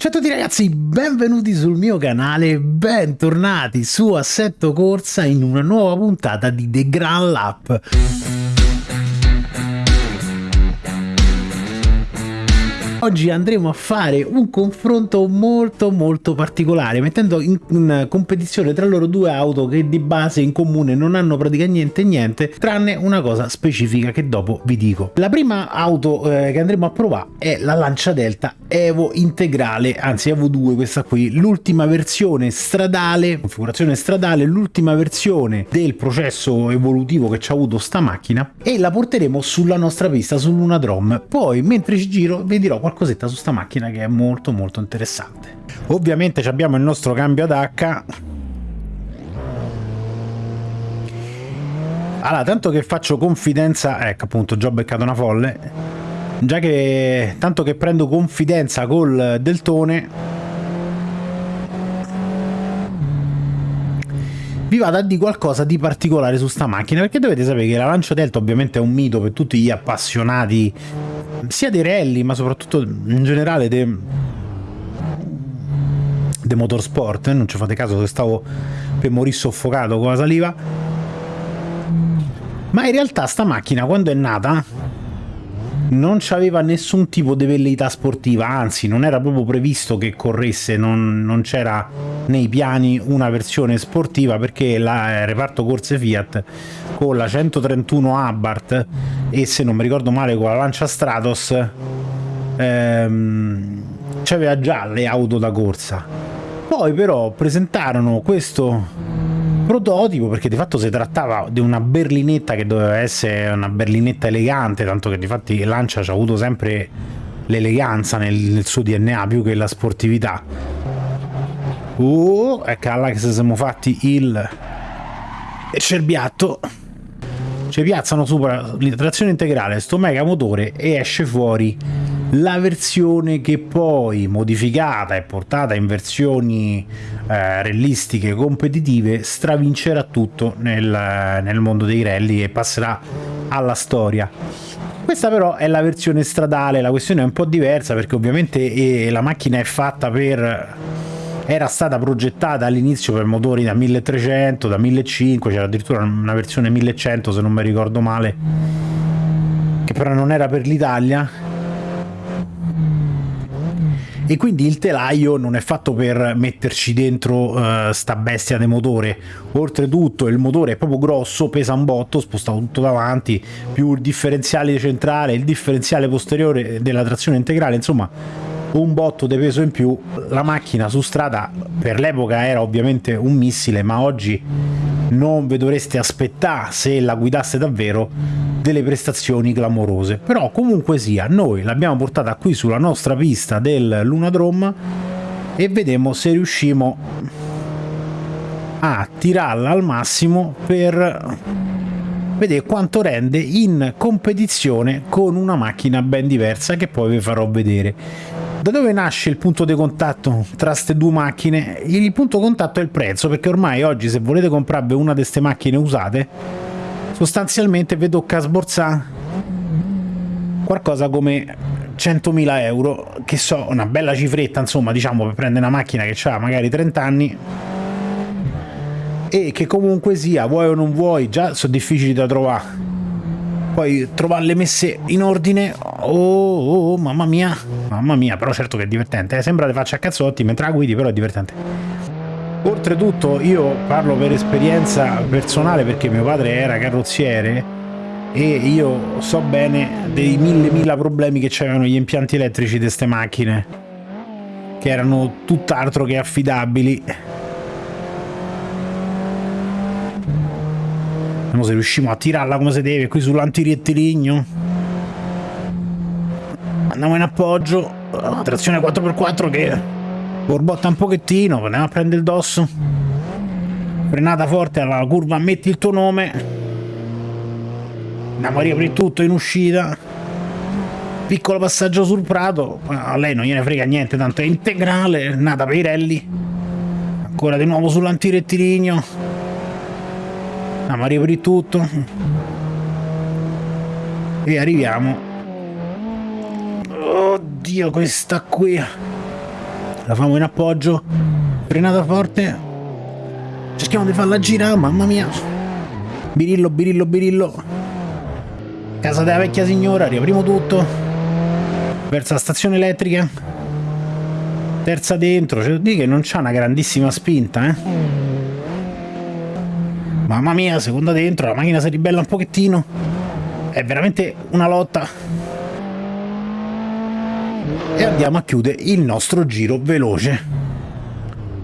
Ciao a tutti ragazzi, benvenuti sul mio canale, bentornati su Assetto Corsa in una nuova puntata di The Grand Lap. Oggi andremo a fare un confronto molto molto particolare mettendo in, in, competizione tra loro due auto che di base in comune non hanno praticamente niente tranne una cosa specifica che dopo vi dico. La prima auto eh, che andremo a provare è la Lancia Delta Evo integrale, anzi Evo 2 questa qui, l'ultima versione stradale, configurazione stradale, l'ultima versione del processo evolutivo che ci ha avuto sta macchina e la porteremo sulla nostra pista, sull'Unadrom. Poi mentre ci giro vi dirò qualcosetta su sta macchina che è molto molto interessante. Ovviamente abbiamo il nostro cambio ad H. Allora, tanto che faccio confidenza, ecco appunto, già ho beccato una folle, già che tanto che prendo confidenza col Deltone, vi vado a dire qualcosa di particolare su sta macchina, perché dovete sapere che la Lancia Delta ovviamente è un mito per tutti gli appassionati sia dei rally, ma soprattutto in generale dei de motorsport, eh? non ci fate caso che stavo per morire soffocato con la saliva. Ma in realtà sta macchina quando è nata non aveva nessun tipo di velleità sportiva, anzi non era proprio previsto che corresse, non, non c'era nei piani una versione sportiva perché il eh, reparto corse Fiat con la 131 Abarth e se non mi ricordo male con la Lancia Stratos ehm, c'aveva già le auto da corsa. Poi però presentarono questo prototipo perché di fatto si trattava di una berlinetta che doveva essere una berlinetta elegante tanto che di fatti Lancia ci ha avuto sempre l'eleganza nel, nel, suo DNA più che la sportività uh, ecco là che siamo fatti il cerbiatto ci piazzano sopra trazione integrale sto mega motore e esce fuori la versione che poi modificata e portata in versioni eh, realistiche competitive stravincerà tutto nel, nel mondo dei rally e passerà alla storia. Questa però è la versione stradale la questione è un po' diversa perché ovviamente eh, la macchina è fatta per era stata progettata all'inizio per motori da 1300 da 1500 c'era addirittura una versione 1100 se non mi ricordo male che però non era per l'Italia. E quindi il telaio non è fatto per metterci dentro uh, sta bestia di motore. Oltretutto il motore è proprio grosso pesa un botto spostato tutto davanti più il differenziale centrale il differenziale posteriore della trazione integrale insomma un botto di peso in più la macchina su strada per l'epoca era ovviamente un missile ma oggi non vi dovreste aspettare se la guidaste davvero delle prestazioni clamorose. Però comunque sia noi l'abbiamo portata qui sulla nostra pista del Lunadrome e vediamo se riusciamo a tirarla al massimo per vedere quanto rende in competizione con una macchina ben diversa che poi vi farò vedere da dove nasce il punto di contatto tra queste due macchine? Il punto di contatto è il prezzo, perché ormai oggi se volete comprarvi una di queste macchine usate, sostanzialmente vi tocca sborsare qualcosa come 100.000 euro, che so, una bella cifretta, insomma, diciamo, per prendere una macchina che ha magari 30 anni e che comunque sia, vuoi o non vuoi, già sono difficili da trovare poi trovarle messe in ordine oh, oh, oh, mamma mia. Mamma mia però certo che è divertente eh? sembra le faccia a cazzotti mentre la guidi però è divertente. Oltretutto io parlo per esperienza personale perché mio padre era carrozziere e io so bene dei mille mila problemi che c'erano gli impianti elettrici di queste macchine che erano tutt'altro che affidabili Vediamo se riusciamo a tirarla come si deve qui sull'antirettilineo. Andiamo in appoggio. Trazione 4x4 che borbotta un pochettino. Andiamo a prendere il dosso. Frenata forte alla curva, metti il tuo nome. Andiamo a riaprire tutto in uscita. Piccolo passaggio sul prato. A lei non gliene frega niente, tanto è integrale. Nata per i rally. Ancora di nuovo sull'antirettilineo andiamo a riaprire tutto. E arriviamo. Oddio questa qui. La famo in appoggio, frenata forte, cerchiamo di farla girare, mamma mia, birillo, birillo, birillo, casa della vecchia signora, riapriamo tutto, verso la stazione elettrica, terza dentro, cioè di che non c'ha una grandissima spinta, eh. Mamma mia, seconda dentro, la macchina si ribella un pochettino. È veramente una lotta. E andiamo a chiudere il nostro giro veloce.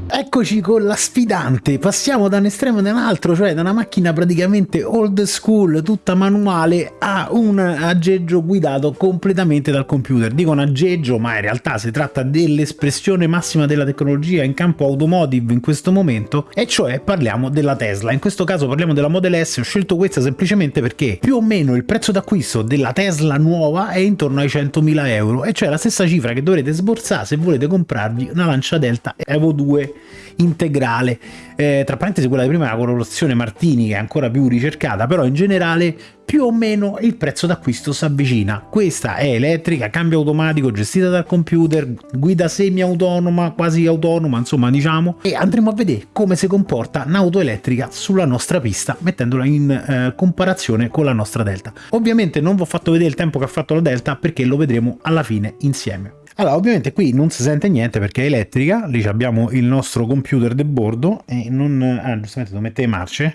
Eccoci con la sfidante, passiamo da un estremo ad un altro, cioè da una macchina praticamente old school, tutta manuale, a un aggeggio guidato completamente dal computer. Dico un aggeggio, ma in realtà si tratta dell'espressione massima della tecnologia in campo automotive in questo momento, e cioè parliamo della Tesla. In questo caso parliamo della Model S, ho scelto questa semplicemente perché più o meno il prezzo d'acquisto della Tesla nuova è intorno ai 100.000 euro, e cioè la stessa cifra che dovrete sborsare se volete comprarvi una Lancia Delta Evo 2 integrale. Eh, tra parentesi quella di prima è la colorazione Martini che è ancora più ricercata, però in generale più o meno il prezzo d'acquisto si avvicina. Questa è elettrica, cambio automatico, gestita dal computer, guida semi-autonoma, quasi autonoma, insomma diciamo, e andremo a vedere come si comporta un'auto elettrica sulla nostra pista, mettendola in eh, comparazione con la nostra Delta. Ovviamente non vi ho fatto vedere il tempo che ha fatto la Delta perché lo vedremo alla fine insieme. Allora, ovviamente qui non si sente niente perché è elettrica, lì abbiamo il nostro computer del bordo e non... Ah, giustamente devo mettere le marce.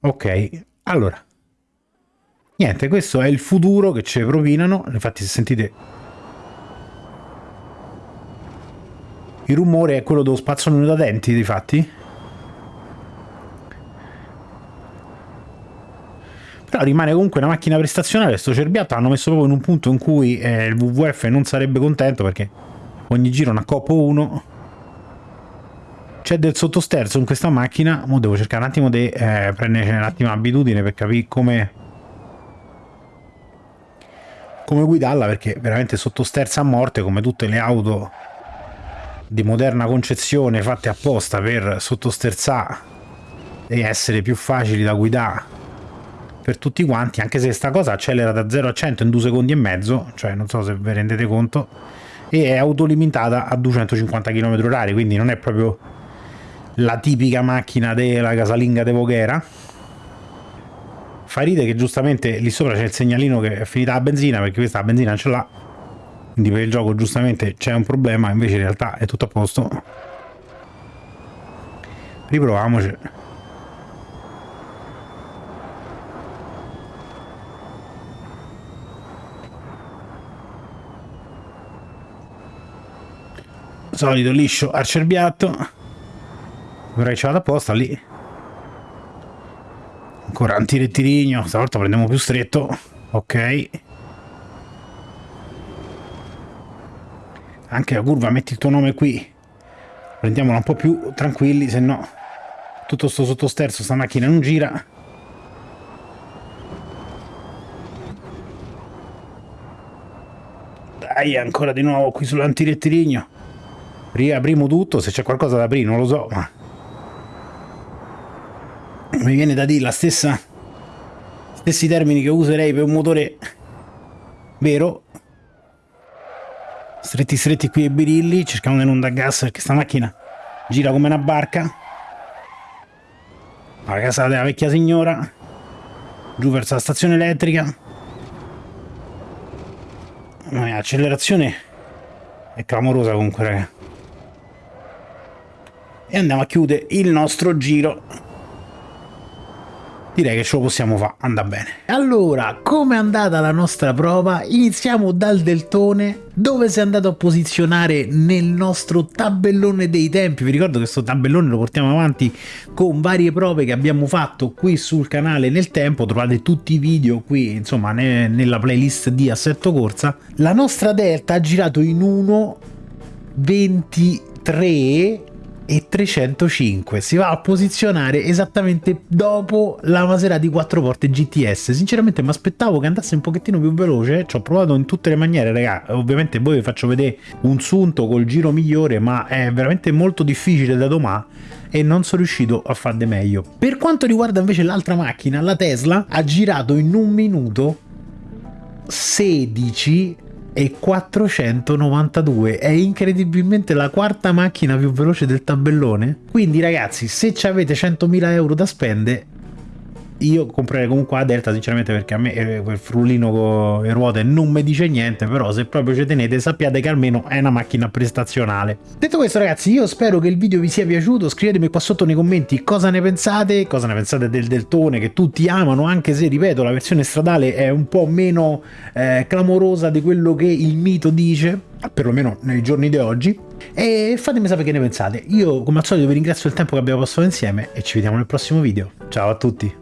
Ok, allora. Niente, questo è il futuro che ci propinano, infatti se sentite... Il rumore è quello dello spazzolino da denti, difatti. Però rimane comunque una macchina prestazionale sto cerbiato hanno messo proprio in un punto in cui eh, il WWF non sarebbe contento perché ogni giro una coppo 1 c'è del sottosterzo in questa macchina mo devo cercare un attimo di eh, prendere un attimo l'abitudine per capire come come guidarla perché veramente sottosterza a morte come tutte le auto di moderna concezione fatte apposta per sottosterzare e essere più facili da guidare per tutti quanti, anche se sta cosa accelera da 0 a 100 in 2 secondi e mezzo, cioè non so se vi rendete conto, e è autolimitata a 250 km h quindi non è proprio la tipica macchina della casalinga de Voghera. Fa ride che giustamente lì sopra c'è il segnalino che è finita la benzina, perché questa la benzina ce l'ha, quindi per il gioco giustamente c'è un problema, invece in realtà è tutto a posto. Riproviamoci. Solito liscio arcerbiato. Vorrei ce vado apposta lì. Ancora antirettilineo stavolta prendiamo più stretto. Ok. Anche la curva metti il tuo nome qui. Prendiamola un po' più tranquilli se no tutto sto sottosterzo sta macchina non gira. Dai ancora di nuovo qui sull'antirettilineo riaprimo tutto se c'è qualcosa da aprire non lo so ma mi viene da dire la stessa stessi termini che userei per un motore vero. Stretti stretti qui ai birilli cerchiamo di non dar gas perché sta macchina gira come una barca. La casa della vecchia signora giù verso la stazione elettrica. L'accelerazione è clamorosa comunque ragazzi e andiamo a chiudere il nostro giro direi che ce lo possiamo fare, anda bene. Allora, come è andata la nostra prova? Iniziamo dal deltone, dove si è andato a posizionare nel nostro tabellone dei tempi. Vi ricordo che questo tabellone lo portiamo avanti con varie prove che abbiamo fatto qui sul canale nel tempo, trovate tutti i video qui, insomma, ne nella playlist di Assetto Corsa. La nostra Delta ha girato in 1.23 e 305 si va a posizionare esattamente dopo la Maserati 4 porte GTS sinceramente mi aspettavo che andasse un pochettino più veloce. Ci ho provato in tutte le maniere raga. Ovviamente voi vi faccio vedere un sunto col giro migliore ma è veramente molto difficile da domani e non sono riuscito a farne meglio. Per quanto riguarda invece l'altra macchina la Tesla ha girato in un minuto 16 e 492 è incredibilmente la quarta macchina più veloce del tabellone. Quindi ragazzi se avete 100.000 euro da spendere io comprerei comunque la Delta sinceramente perché a me eh, quel frullino con le ruote non mi dice niente però se proprio ci tenete sappiate che almeno è una macchina prestazionale. Detto questo ragazzi io spero che il video vi sia piaciuto. Scrivetemi qua sotto nei commenti cosa ne pensate cosa ne pensate del Deltone che tutti amano anche se ripeto la versione stradale è un po' meno eh, clamorosa di quello che il mito dice perlomeno nei giorni di oggi. E fatemi sapere che ne pensate. Io come al solito vi ringrazio del tempo che abbiamo passato insieme e ci vediamo nel prossimo video. Ciao a tutti